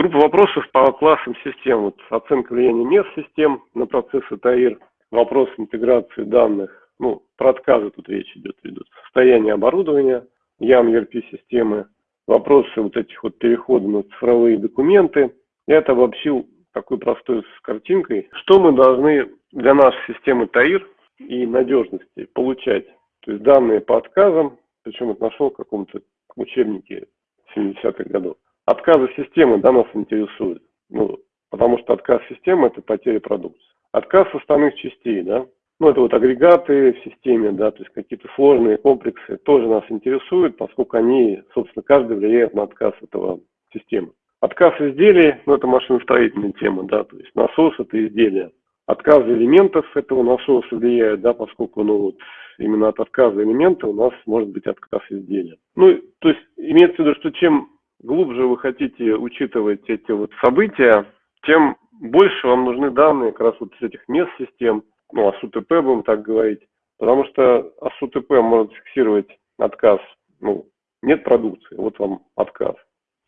Группа вопросов по классам систем. Вот оценка влияния мест систем на процессы ТАИР, вопрос интеграции данных, ну, про отказы тут речь идет, идет. Состояние оборудования, ям ERP-системы, вопросы вот этих вот перехода на цифровые документы. Я это обобщил такой простой с картинкой. Что мы должны для нашей системы ТАИР и надежности получать? То есть данные по отказам, причем это нашел в каком-то учебнике 70-х годов. Отказы системы, да, нас интересуют. Ну, потому что отказ системы – это потеря продукции. Отказ составных частей, да, ну, это вот агрегаты в системе, да, то есть какие-то сложные комплексы тоже нас интересуют, поскольку они, собственно, каждый влияет на отказ этого системы. Отказ изделий, ну, это машиностроительная тема, да, то есть насос – это изделие. Отказ элементов этого насоса влияет, да, поскольку, ну, вот, именно от отказа элемента у нас может быть отказ изделия. Ну, то есть имеется в виду, что чем глубже вы хотите учитывать эти вот события, тем больше вам нужны данные как раз вот с этих мест систем, ну, АСУТП будем так говорить, потому что АСУТП может фиксировать отказ, ну, нет продукции, вот вам отказ,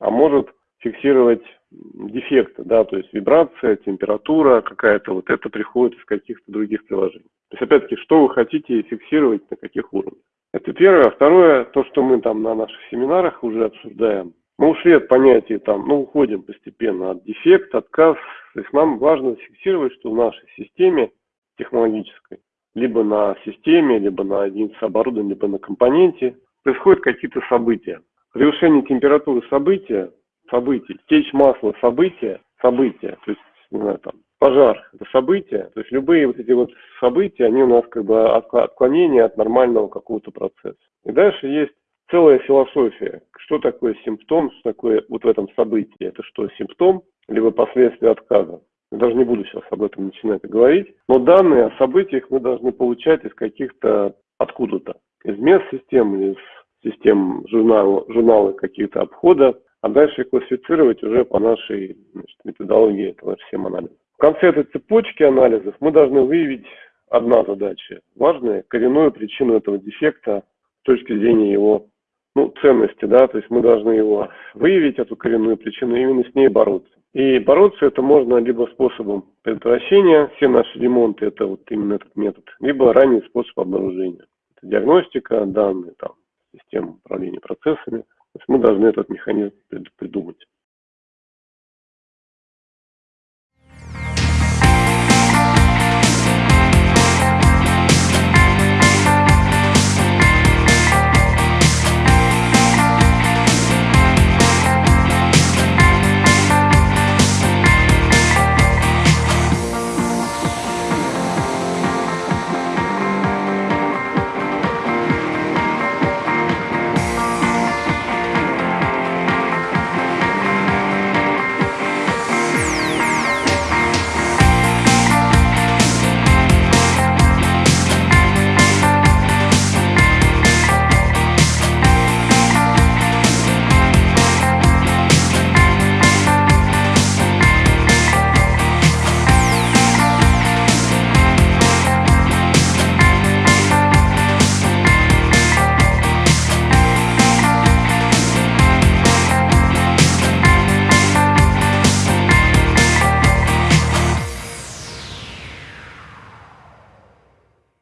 а может фиксировать дефекты, да, то есть вибрация, температура какая-то, вот это приходит из каких-то других приложений. То есть, опять-таки, что вы хотите фиксировать, на каких уровнях. Это первое. Второе, то, что мы там на наших семинарах уже обсуждаем, мы ушли от понятия там, ну, уходим постепенно от дефект, отказ. То есть нам важно фиксировать, что в нашей системе технологической, либо на системе, либо на единице оборудования, либо на компоненте, происходят какие-то события. Превышение температуры события, событий, течь масла события, события, то есть, не знаю, там, пожар – это события, то есть любые вот эти вот события, они у нас как бы отклонение от нормального какого-то процесса. И дальше есть целая философия. Что такое симптом, что такое вот в этом событии? Это что, симптом, либо последствия отказа? Я даже не буду сейчас об этом начинать говорить. Но данные о событиях мы должны получать из каких-то откуда-то. Из мест систем, из систем журнала, журнала каких-то обхода, а дальше их классифицировать уже по нашей значит, методологии этого всем анализа. В конце этой цепочки анализов мы должны выявить одна задача важная, коренную причину этого дефекта с точки зрения его ну, ценности, да, то есть мы должны его выявить, эту коренную причину, и именно с ней бороться. И бороться это можно либо способом предотвращения, все наши ремонты это вот именно этот метод, либо ранний способ обнаружения. Это диагностика, данные, там, система управления процессами. То есть мы должны этот механизм придумать.